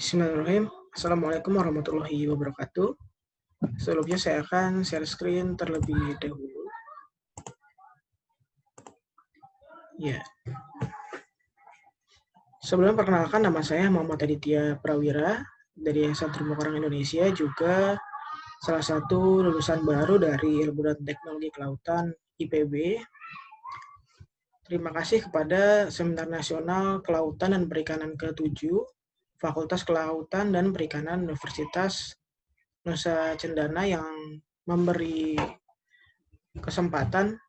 Bismillahirrahmanirrahim. Assalamualaikum warahmatullahi wabarakatuh. Sebelumnya saya akan share screen terlebih dahulu. Ya. Sebelum perkenalkan nama saya Muhammad Aditya Prawira dari Yayasan Terumbu Karang Indonesia juga salah satu lulusan baru dari Ilmu dan Teknologi Kelautan IPB. Terima kasih kepada Seminar Nasional Kelautan dan Perikanan ke-7 Fakultas Kelautan dan Perikanan Universitas Nusa Cendana yang memberi kesempatan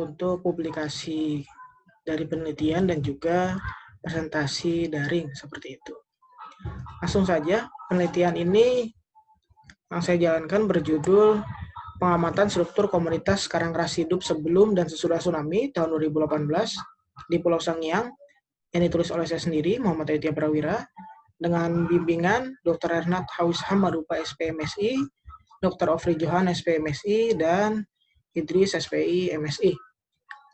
untuk publikasi dari penelitian dan juga presentasi daring seperti itu. Langsung saja, penelitian ini yang saya jalankan berjudul Pengamatan Struktur Komunitas Karang Ras Hidup Sebelum dan Sesudah Tsunami tahun 2018 di Pulau Sangiang yang ditulis oleh saya sendiri, Muhammad Aditya Prawira, dengan bimbingan Dr. Ernat Hawis Hamarupa SPMSI, Dr. Ofri Johan SPMSI, dan Idris SPI MSI.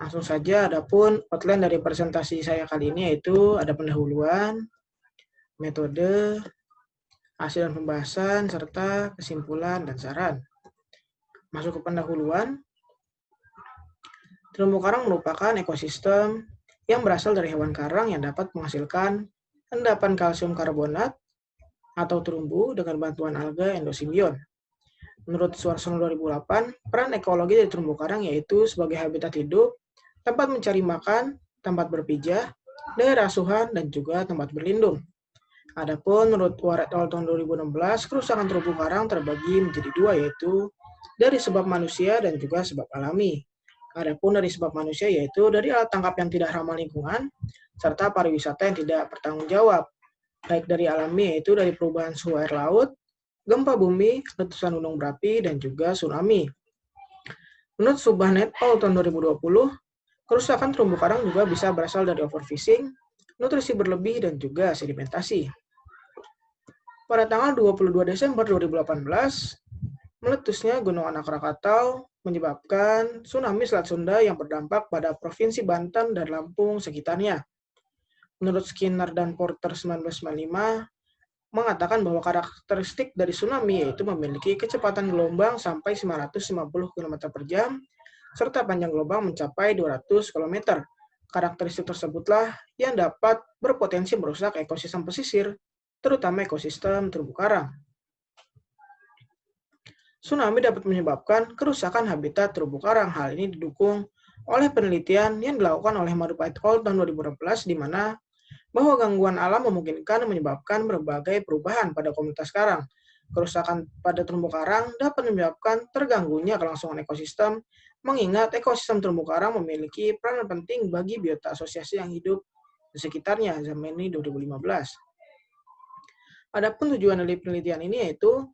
Langsung saja, adapun outline dari presentasi saya kali ini yaitu ada pendahuluan, metode, hasil dan pembahasan, serta kesimpulan dan saran. Masuk ke pendahuluan, terumbu karang merupakan ekosistem yang berasal dari hewan karang yang dapat menghasilkan endapan kalsium karbonat atau terumbu dengan bantuan alga endosimbion. Menurut Suarsono 2008, peran ekologi dari terumbu karang yaitu sebagai habitat hidup, tempat mencari makan, tempat berpijah, daerah asuhan, dan juga tempat berlindung. Adapun menurut Waret tahun 2016, kerusakan terumbu karang terbagi menjadi dua yaitu dari sebab manusia dan juga sebab alami. Adapun dari sebab manusia yaitu dari alat tangkap yang tidak ramah lingkungan, serta pariwisata yang tidak bertanggung jawab, baik dari alami yaitu dari perubahan suhu air laut, gempa bumi, letusan gunung berapi, dan juga tsunami. Menurut Subhanet Paul tahun 2020, kerusakan terumbu karang juga bisa berasal dari overfishing, nutrisi berlebih, dan juga sedimentasi. Pada tanggal 22 Desember 2018, meletusnya Gunung Anak Rakatau menyebabkan tsunami Selat Sunda yang berdampak pada Provinsi Banten dan Lampung sekitarnya. Menurut Skinner dan Porter 1995, mengatakan bahwa karakteristik dari tsunami yaitu memiliki kecepatan gelombang sampai 950 km per jam, serta panjang gelombang mencapai 200 km. Karakteristik tersebutlah yang dapat berpotensi merusak ekosistem pesisir, terutama ekosistem terumbu karang. Tsunami dapat menyebabkan kerusakan habitat terumbu karang. Hal ini didukung oleh penelitian yang dilakukan oleh Marupa et al. tahun 2016 di mana bahwa gangguan alam memungkinkan menyebabkan berbagai perubahan pada komunitas karang. Kerusakan pada terumbu karang dapat menyebabkan terganggunya kelangsungan ekosistem, mengingat ekosistem terumbu karang memiliki peran penting bagi biota asosiasi yang hidup di sekitarnya, Zameni 2015. Adapun tujuan dari penelitian ini yaitu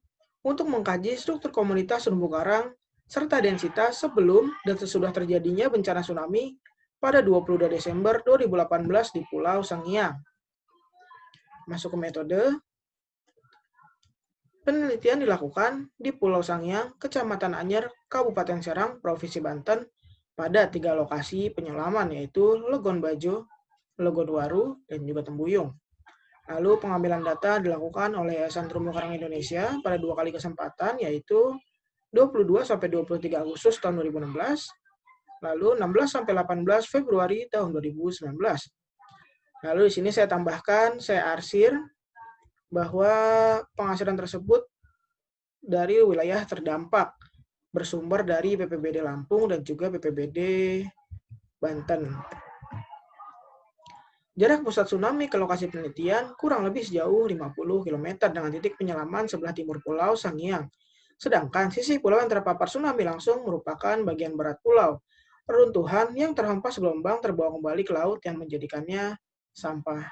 untuk mengkaji struktur komunitas terumbu karang serta densitas sebelum dan sesudah terjadinya bencana tsunami pada 22 Desember 2018 di Pulau Sangiang. Masuk ke metode. Penelitian dilakukan di Pulau Sangiang, Kecamatan Anyer, Kabupaten Serang, Provinsi Banten, pada tiga lokasi penyelaman, yaitu Legon Bajo, Legon Waru, dan juga Tembuyung. Lalu pengambilan data dilakukan oleh Yayasan Terumbu Karang Indonesia pada dua kali kesempatan, yaitu 22 sampai 23 Agustus tahun 2016, lalu 16 sampai 18 Februari tahun 2019. Lalu di sini saya tambahkan, saya arsir bahwa penghasilan tersebut dari wilayah terdampak bersumber dari BPBD Lampung dan juga BPBD Banten. Jarak pusat tsunami ke lokasi penelitian kurang lebih sejauh 50 km dengan titik penyelaman sebelah timur pulau Sangiang. Sedangkan sisi pulau yang terpapar tsunami langsung merupakan bagian barat pulau. Reruntuhan yang terhempas gelombang terbawa kembali ke laut yang menjadikannya sampah.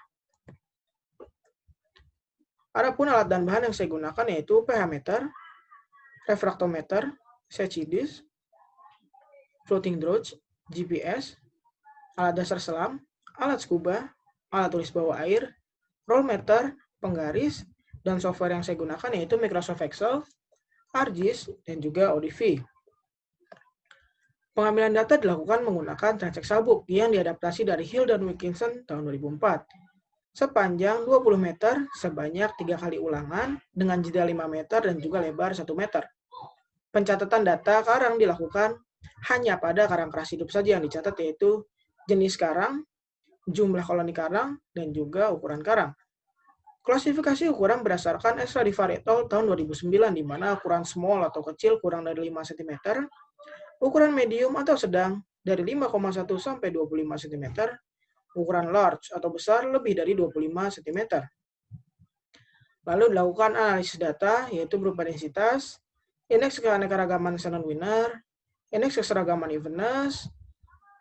Adapun alat dan bahan yang saya gunakan yaitu pH meter, refraktometer, setchidis, floating drones, GPS, alat dasar selam, alat scuba, alat tulis bawah air, roll meter, penggaris, dan software yang saya gunakan yaitu Microsoft Excel, ArcGIS, dan juga ODV. Pengambilan data dilakukan menggunakan Transact Sabuk yang diadaptasi dari Hill dan Wilkinson tahun 2004. sepanjang 20 meter sebanyak tiga kali ulangan dengan jeda 5 meter dan juga lebar 1 meter. Pencatatan data karang dilakukan hanya pada karang keras hidup saja yang dicatat yaitu jenis karang, jumlah koloni karang, dan juga ukuran karang. Klasifikasi ukuran berdasarkan Estradivarietol tahun 2009 di mana ukuran small atau kecil kurang dari 5 cm, ukuran medium atau sedang dari 5,1 sampai 25 cm, ukuran large atau besar lebih dari 25 cm. Lalu dilakukan analisis data, yaitu berupa densitas, indeks keanekaragaman Shannon Winner, indeks keseragaman evenness,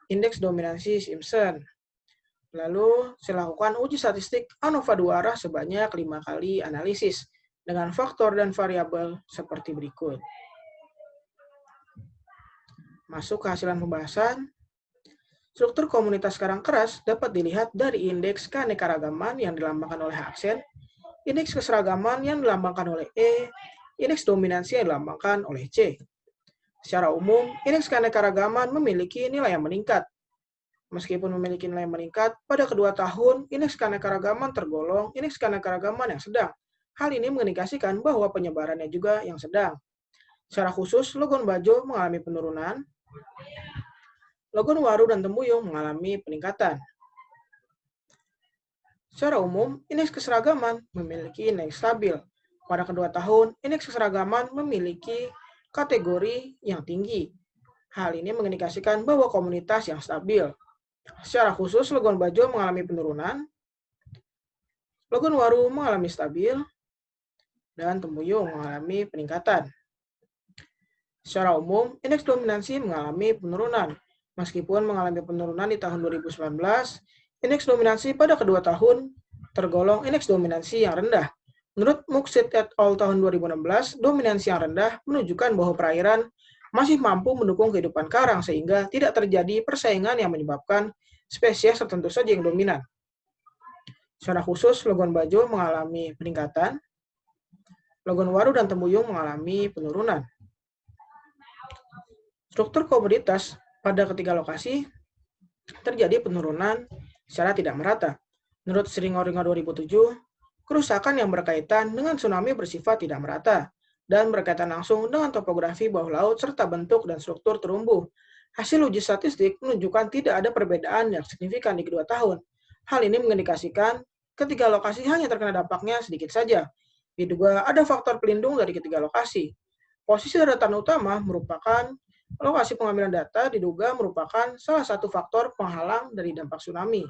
indeks dominansi Simpson. Lalu lakukan uji statistik ANOVA dua arah sebanyak lima kali analisis dengan faktor dan variabel seperti berikut. Masuk ke hasilan pembahasan. Struktur komunitas karang keras dapat dilihat dari indeks keanekaragaman yang dilambangkan oleh aksen, indeks keseragaman yang dilambangkan oleh E, indeks dominansi yang dilambangkan oleh C. Secara umum, indeks keanekaragaman memiliki nilai yang meningkat. Meskipun memiliki nilai meningkat, pada kedua tahun, indeks keanekaragaman tergolong indeks keanekaragaman yang sedang. Hal ini mengindikasikan bahwa penyebarannya juga yang sedang. Secara khusus, logon bajo mengalami penurunan, Logon waru dan temuyung mengalami peningkatan. Secara umum, indeks keseragaman memiliki indeks stabil. Pada kedua tahun, indeks keseragaman memiliki kategori yang tinggi. Hal ini mengindikasikan bahwa komunitas yang stabil. Secara khusus, logon bajo mengalami penurunan, logon waru mengalami stabil, dan temuyung mengalami peningkatan. Secara umum, indeks dominansi mengalami penurunan. Meskipun mengalami penurunan di tahun 2019, indeks dominansi pada kedua tahun tergolong indeks dominansi yang rendah. Menurut Muksit et al. tahun 2016, dominansi yang rendah menunjukkan bahwa perairan masih mampu mendukung kehidupan karang sehingga tidak terjadi persaingan yang menyebabkan spesies tertentu saja yang dominan. Secara khusus, logon bajo mengalami peningkatan, logon waru dan temuyung mengalami penurunan. Struktur komoditas pada ketiga lokasi terjadi penurunan secara tidak merata. Menurut Seringoringo 2007, kerusakan yang berkaitan dengan tsunami bersifat tidak merata dan berkaitan langsung dengan topografi bawah laut serta bentuk dan struktur terumbu. Hasil uji statistik menunjukkan tidak ada perbedaan yang signifikan di kedua tahun. Hal ini mengindikasikan ketiga lokasi hanya terkena dampaknya sedikit saja. Diduga ada faktor pelindung dari ketiga lokasi. Posisi daratan utama merupakan Lokasi pengambilan data diduga merupakan salah satu faktor penghalang dari dampak tsunami.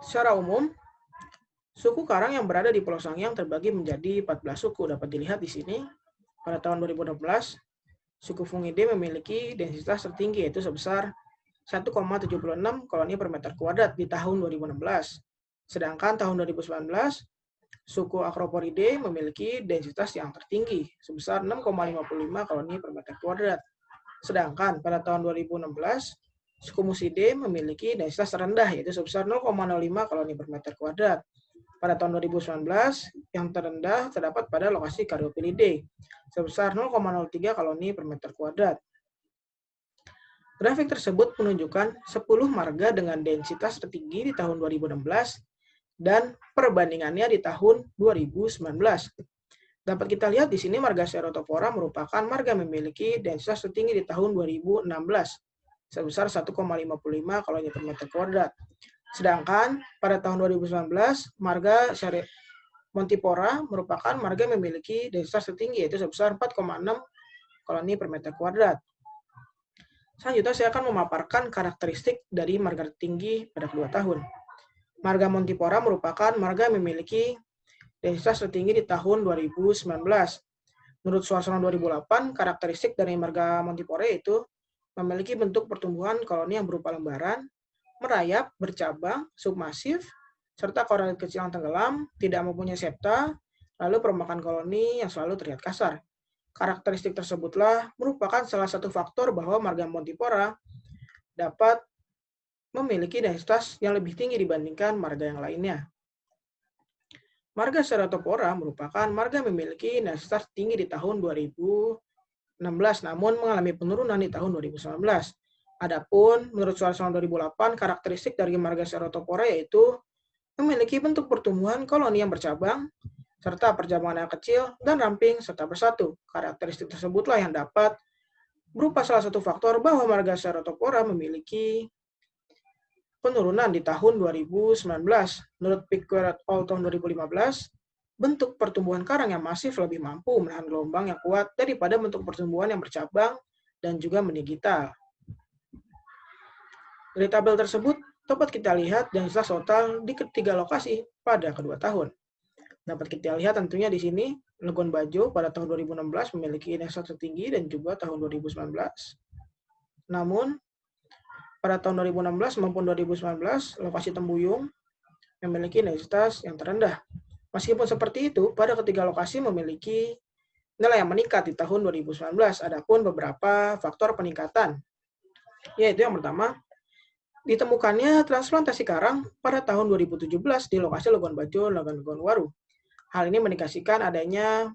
Secara umum, suku karang yang berada di Pulau Sangiang terbagi menjadi 14 suku. Dapat dilihat di sini, pada tahun 2016, suku Fungide memiliki densitas tertinggi yaitu sebesar 1,76 koloni per meter kuadrat di tahun 2016. Sedangkan tahun 2019, suku Acroporidae memiliki densitas yang tertinggi, sebesar 6,55 koloni per meter kuadrat. Sedangkan pada tahun 2016, suku Musidae memiliki densitas terendah, yaitu sebesar 0,05 koloni per meter kuadrat. Pada tahun 2019, yang terendah terdapat pada lokasi Caryophyllidea, sebesar 0,03 koloni per meter kuadrat. Grafik tersebut menunjukkan 10 marga dengan densitas tertinggi di tahun 2016 dan perbandingannya di tahun 2019. Dapat kita lihat di sini marga Ceratophora merupakan marga memiliki densitas tertinggi di tahun 2016 sebesar 1,55 koloni per meter kuadrat. Sedangkan pada tahun 2019 marga Montipora merupakan marga memiliki densitas tertinggi yaitu sebesar 4,6 koloni per meter kuadrat. Selanjutnya saya akan memaparkan karakteristik dari marga tertinggi pada kedua tahun. Marga Montipora merupakan marga yang memiliki densitas tertinggi di tahun 2019. Menurut suasana 2008, karakteristik dari marga Montipora itu memiliki bentuk pertumbuhan koloni yang berupa lembaran, merayap, bercabang, submasif, serta koralit kecil yang tenggelam, tidak mempunyai septa, lalu perombakan koloni yang selalu terlihat kasar. Karakteristik tersebutlah merupakan salah satu faktor bahwa marga Montipora dapat memiliki densitas yang lebih tinggi dibandingkan marga yang lainnya. Marga Ceratopora merupakan marga memiliki densitas tinggi di tahun 2016, namun mengalami penurunan di tahun 2019. Adapun menurut Suarsono 2008, karakteristik dari marga Cerotopora yaitu memiliki bentuk pertumbuhan koloni yang bercabang, serta perjamuan yang kecil dan ramping serta bersatu. Karakteristik tersebutlah yang dapat berupa salah satu faktor bahwa marga Cerotopora memiliki penurunan di tahun 2019. Menurut Pickford et al. tahun 2015, bentuk pertumbuhan karang yang masif lebih mampu menahan gelombang yang kuat daripada bentuk pertumbuhan yang bercabang dan juga mendigital. Dari tabel tersebut, dapat kita lihat densitas total di ketiga lokasi pada kedua tahun. Dapat kita lihat tentunya di sini, Legon Bajo pada tahun 2016 memiliki densitas tertinggi dan juga tahun 2019. Namun, pada tahun 2016 maupun 2019, lokasi Tembuyung memiliki densitas yang terendah. Meskipun seperti itu, pada ketiga lokasi memiliki nilai yang meningkat di tahun 2019. Adapun beberapa faktor peningkatan, yaitu yang pertama, Ditemukannya transplantasi karang pada tahun 2017 di lokasi Legon Bajo, Legon Waru. Hal ini mendikasikan adanya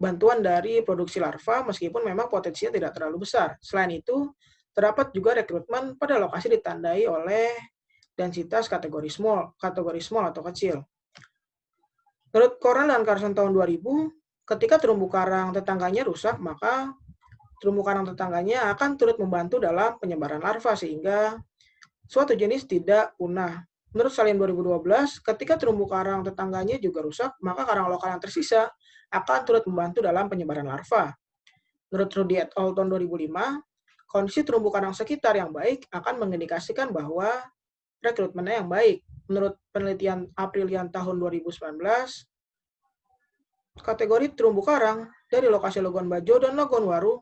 bantuan dari produksi larva meskipun memang potensinya tidak terlalu besar. Selain itu, terdapat juga rekrutmen pada lokasi ditandai oleh densitas kategori small, kategori small atau kecil. Menurut Koran dan Carson tahun 2000, ketika terumbu karang tetangganya rusak, maka terumbu karang tetangganya akan turut membantu dalam penyebaran larva sehingga suatu jenis tidak punah. Menurut Salim 2012, ketika terumbu karang tetangganya juga rusak, maka karang lokal yang tersisa akan turut membantu dalam penyebaran larva. Menurut Rudy et al. tahun 2005, kondisi terumbu karang sekitar yang baik akan mengindikasikan bahwa rekrutmennya yang baik. Menurut penelitian Aprilian tahun 2019, kategori terumbu karang dari lokasi Logon Bajo dan Logon Waru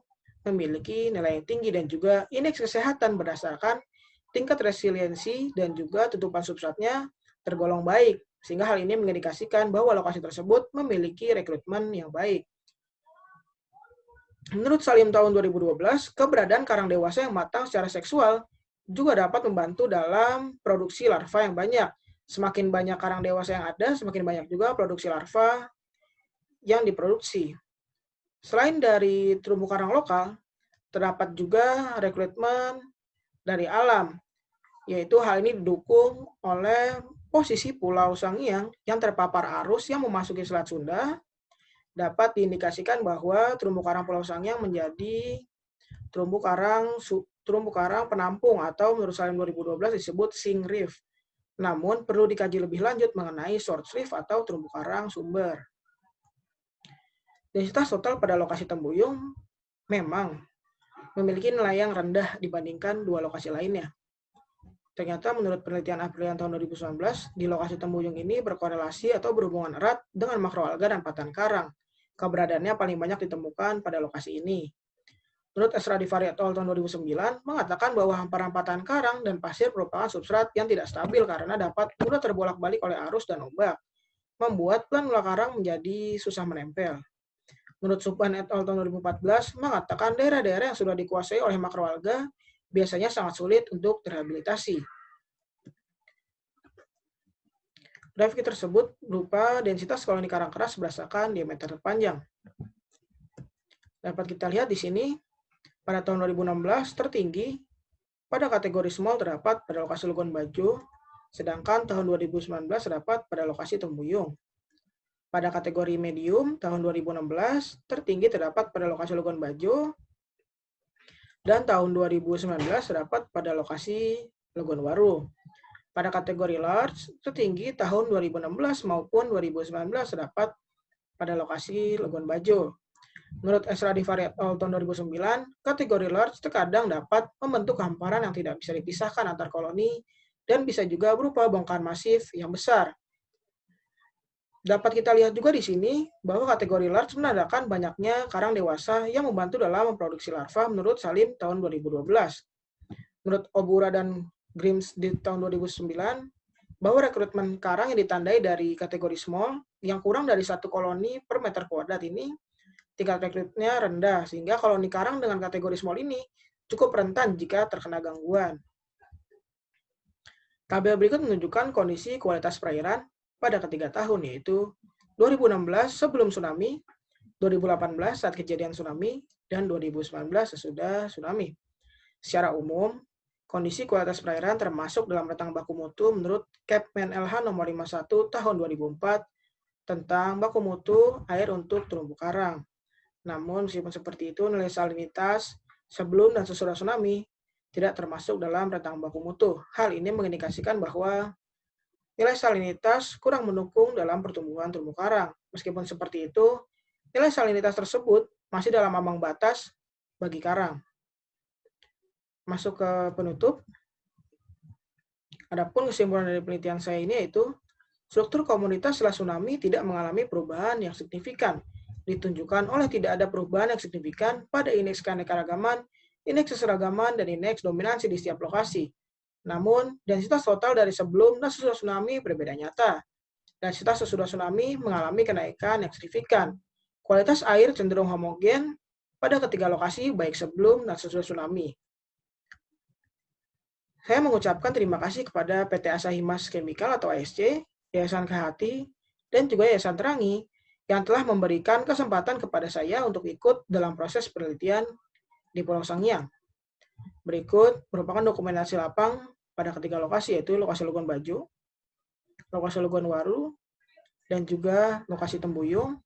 memiliki nilai yang tinggi dan juga indeks kesehatan berdasarkan tingkat resiliensi dan juga tutupan substratnya tergolong baik, sehingga hal ini mengindikasikan bahwa lokasi tersebut memiliki rekrutmen yang baik. Menurut Salim tahun 2012, keberadaan karang dewasa yang matang secara seksual juga dapat membantu dalam produksi larva yang banyak. Semakin banyak karang dewasa yang ada, semakin banyak juga produksi larva yang diproduksi. Selain dari terumbu karang lokal, terdapat juga rekrutmen dari alam, yaitu hal ini didukung oleh posisi Pulau Sangiang yang terpapar arus yang memasuki Selat Sunda, dapat diindikasikan bahwa terumbu karang Pulau Sangiang menjadi terumbu karang terumbu karang penampung atau menurut Salim 2012 disebut Sing Reef. Namun perlu dikaji lebih lanjut mengenai short reef atau terumbu karang sumber. Densitas total pada lokasi Tembuyung memang memiliki nilai yang rendah dibandingkan dua lokasi lainnya. Ternyata menurut penelitian Aprilian tahun 2019, di lokasi Tembuyung ini berkorelasi atau berhubungan erat dengan makroalga dan patan karang. Keberadaannya paling banyak ditemukan pada lokasi ini. Menurut Esra Divari et tahun 2009, mengatakan bahwa hamparan patan karang dan pasir merupakan substrat yang tidak stabil karena dapat mudah terbolak-balik oleh arus dan ombak, membuat planula karang menjadi susah menempel. Menurut Subhan et al. tahun 2014, mengatakan daerah-daerah yang sudah dikuasai oleh makroalga biasanya sangat sulit untuk terhabilitasi. Grafik tersebut berupa densitas koloni karang keras berdasarkan diameter terpanjang. Dapat kita lihat di sini, pada tahun 2016 tertinggi pada kategori small terdapat pada lokasi Lugon Bajo, sedangkan tahun 2019 terdapat pada lokasi Tembuyung. Pada kategori medium, tahun 2016 tertinggi terdapat pada lokasi Logon Bajo, dan tahun 2019 terdapat pada lokasi Logon Waru. Pada kategori large, tertinggi tahun 2016 maupun 2019 terdapat pada lokasi Logon Bajo. Menurut Esra Divari tahun 2009, kategori large terkadang dapat membentuk hamparan yang tidak bisa dipisahkan antar koloni dan bisa juga berupa bongkahan masif yang besar Dapat kita lihat juga di sini bahwa kategori large menandakan banyaknya karang dewasa yang membantu dalam memproduksi larva menurut Salim tahun 2012. Menurut Obura dan Grims di tahun 2009, bahwa rekrutmen karang yang ditandai dari kategori small yang kurang dari satu koloni per meter kuadrat ini tingkat rekrutnya rendah, sehingga koloni karang dengan kategori small ini cukup rentan jika terkena gangguan. Tabel berikut menunjukkan kondisi kualitas perairan pada ketiga tahun, yaitu 2016 sebelum tsunami, 2018 saat kejadian tsunami, dan 2019 sesudah tsunami. Secara umum, kondisi kualitas perairan termasuk dalam rentang baku mutu menurut Kepmen LH nomor 51 tahun 2004 tentang baku mutu air untuk terumbu karang. Namun meskipun seperti itu, nilai salinitas sebelum dan sesudah tsunami tidak termasuk dalam rentang baku mutu. Hal ini mengindikasikan bahwa nilai salinitas kurang mendukung dalam pertumbuhan terumbu karang. Meskipun seperti itu, nilai salinitas tersebut masih dalam ambang batas bagi karang masuk ke penutup. Adapun kesimpulan dari penelitian saya ini yaitu struktur komunitas setelah tsunami tidak mengalami perubahan yang signifikan, ditunjukkan oleh tidak ada perubahan yang signifikan pada indeks keanekaragaman, indeks keseragaman, dan indeks dominansi di setiap lokasi. Namun, densitas total dari sebelum dan sesudah tsunami berbeda nyata. Densitas sesudah tsunami mengalami kenaikan yang signifikan. Kualitas air cenderung homogen pada ketiga lokasi baik sebelum dan sesudah tsunami. Saya mengucapkan terima kasih kepada PT Asahimas Chemical atau ASC, Yayasan Kehati, dan juga Yayasan Terangi yang telah memberikan kesempatan kepada saya untuk ikut dalam proses penelitian di Pulau Sangiang. Berikut merupakan dokumentasi lapang pada ketiga lokasi, yaitu lokasi Lugon Baju, lokasi Lugon Waru, dan juga lokasi Tembuyung.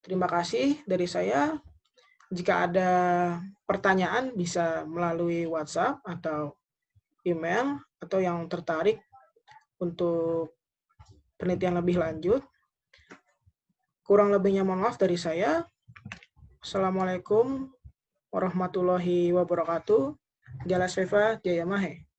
Terima kasih dari saya. Jika ada pertanyaan bisa melalui WhatsApp atau email atau yang tertarik untuk penelitian lebih lanjut. Kurang lebihnya mohon maaf dari saya. Assalamualaikum warahmatullahi wabarakatuh. de la cefa de Yamaha.